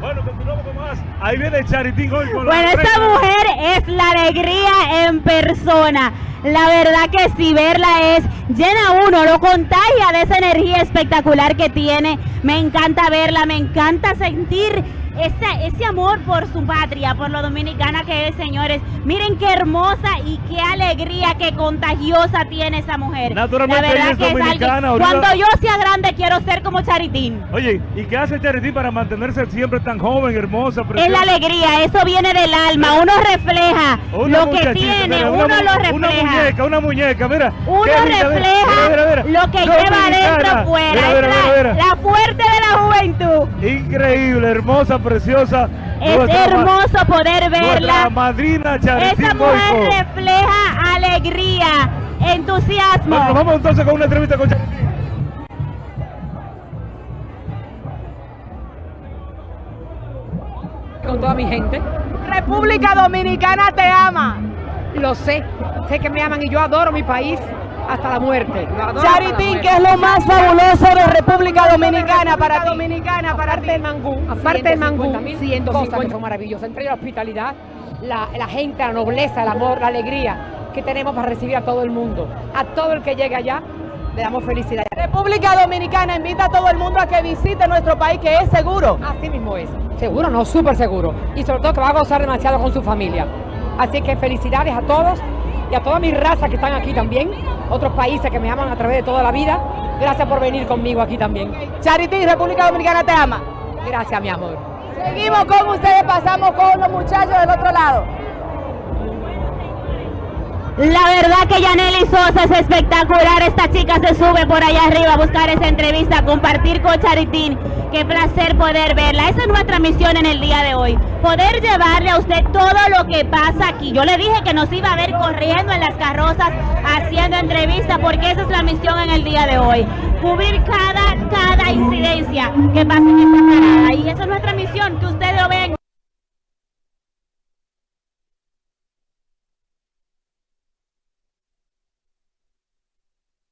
Bueno, continuamos con más. Ahí viene Charitín hoy con Bueno, la esta mujer es la alegría en persona. La verdad que si verla es llena uno, lo contagia de esa energía espectacular que tiene. Me encanta verla, me encanta sentir ese, ese amor por su patria, por lo dominicana que es, señores. Miren qué hermosa y qué alegría, qué contagiosa tiene esa mujer. Naturalmente la verdad es que es dominicana, ahorita- Cuando yo sea grande quiero ser como Charitín. Oye, ¿y qué hace Charitín para mantenerse siempre tan joven, hermosa, Es preciosa? la alegría, eso viene del alma, uno refleja Una lo que tiene, mira, uno una, lo refleja. Una muñeca, una muñeca, mira. Uno refleja mira, mira, mira. lo que lleva adentro fuera. Es la, la fuerte de la juventud. Increíble, hermosa, preciosa. Es Nuestra hermoso poder verla. madrina Esa mujer Boico. refleja alegría, entusiasmo. Bueno, nos vamos entonces con una entrevista con Charitín. con toda mi gente. República Dominicana te ama. Lo sé, sé que me aman y yo adoro mi país hasta la muerte. Muerte. ¿qué es lo más fabuloso de República Dominicana para ti? Dominicana, aparte del mangú, aparte del mangú, 150 cosas que son maravillosas, entre la hospitalidad, la, la gente, la nobleza, el amor, la alegría que tenemos para recibir a todo el mundo. A todo el que llegue allá, le damos felicidad. República Dominicana invita a todo el mundo a que visite nuestro país, que es seguro. Así mismo es. Seguro, no, súper seguro. Y sobre todo que va a gozar demasiado con su familia. Así que felicidades a todos y a toda mi raza que están aquí también. Otros países que me aman a través de toda la vida. Gracias por venir conmigo aquí también. Charitín, República Dominicana te ama. Gracias, mi amor. Seguimos con ustedes, pasamos con los muchachos del otro lado. La verdad que Yaneli Sosa es espectacular. Esta chica se sube por allá arriba a buscar esa entrevista, compartir con Charitín. Qué placer poder verla. Esa es nuestra misión en el día de hoy. Poder llevarle a usted todo lo que pasa aquí. Yo le dije que nos iba a ver corriendo en las carrozas, haciendo entrevistas, porque esa es la misión en el día de hoy. Cubrir cada, cada incidencia que pasa en esta parada. Y esa es nuestra misión, que ustedes lo vean